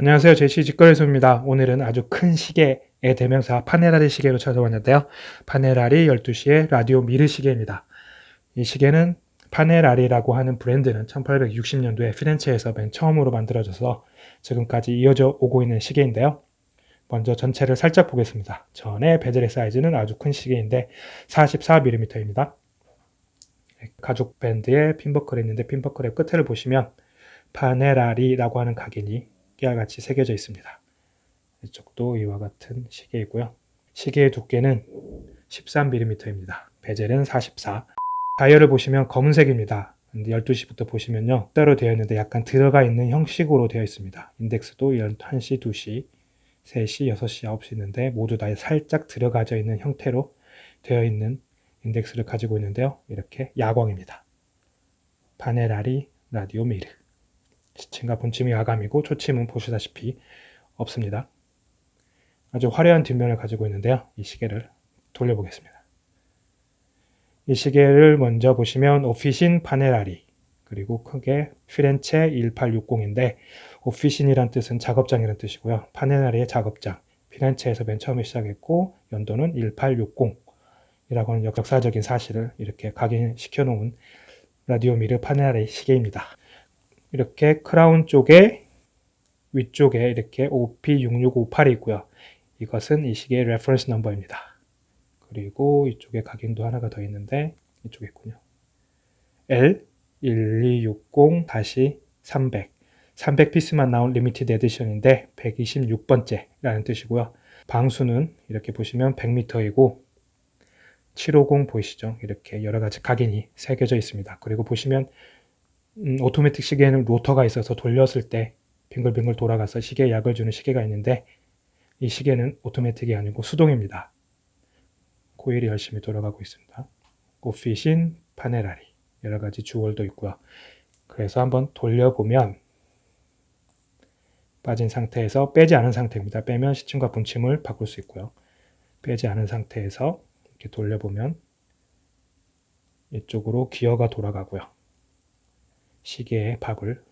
안녕하세요. 제시 직거래소입니다. 오늘은 아주 큰 시계의 대명사 파네라리 시계로 찾아왔는데요. 파네라리 12시의 라디오 미르 시계입니다. 이 시계는 파네라리라고 하는 브랜드는 1860년도에 피렌체에서 맨 처음으로 만들어져서 지금까지 이어져 오고 있는 시계인데요. 먼저 전체를 살짝 보겠습니다. 전에 베젤의 사이즈는 아주 큰 시계인데 44mm입니다. 가죽 밴드에 핀버클이 있는데 핀버클의 끝을 보시면 파네라리라고 하는 각인이 끼와 같이 새겨져 있습니다. 이쪽도 이와 같은 시계이고요. 시계의 두께는 13mm입니다. 베젤은 44. 다이얼을 보시면 검은색입니다. 근데 12시부터 보시면요. 따로 되어 있는데 약간 들어가 있는 형식으로 되어 있습니다. 인덱스도 1시 2시, 3시, 6시, 9시 있는데 모두 다 살짝 들어가져 있는 형태로 되어 있는 인덱스를 가지고 있는데요. 이렇게 야광입니다. 파네라리 라디오 미르 시침과 분침이 야감이고 초침은 보시다시피 없습니다. 아주 화려한 뒷면을 가지고 있는데요. 이 시계를 돌려보겠습니다. 이 시계를 먼저 보시면 오피신 파네라리 그리고 크게 피렌체 1860인데 오피신이란 뜻은 작업장이란 뜻이고요. 파네라리의 작업장 피렌체에서 맨 처음에 시작했고 연도는 1860이라고 하는 역사적인 사실을 이렇게 각인시켜 놓은 라디오미르 파네라이 시계입니다. 이렇게 크라운 쪽에 위쪽에 이렇게 OP6658이 있고요. 이것은 이 시계의 reference number입니다. 그리고 이쪽에 각인도 하나가 더 있는데 이쪽에 있군요. L1260-300 300 piece만 나온 limited edition인데 126번째라는 뜻이고요. 방수는 이렇게 보시면 100m이고 750 보이시죠? 이렇게 여러 가지 각인이 새겨져 있습니다. 그리고 보시면 음, 오토매틱 시계에는 로터가 있어서 돌렸을 때 빙글빙글 돌아가서 시계에 약을 주는 시계가 있는데 이 시계는 오토매틱이 아니고 수동입니다. 코일이 열심히 돌아가고 있습니다. 오피신 파네라리 여러 가지 주얼도 있고요. 그래서 한번 돌려보면 빠진 상태에서 빼지 않은 상태입니다. 빼면 시침과 분침을 바꿀 수 있고요. 빼지 않은 상태에서 이렇게 돌려보면 이쪽으로 기어가 돌아가고요. 시계의 밥을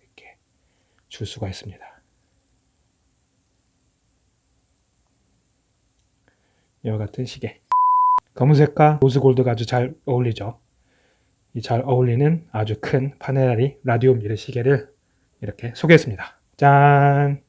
이렇게 줄 수가 있습니다. 이와 같은 시계. 검은색과 로즈골드가 아주 잘 어울리죠. 이 잘 어울리는 아주 큰 파네라리 라디오 미르 시계를 이렇게 소개했습니다. 짠!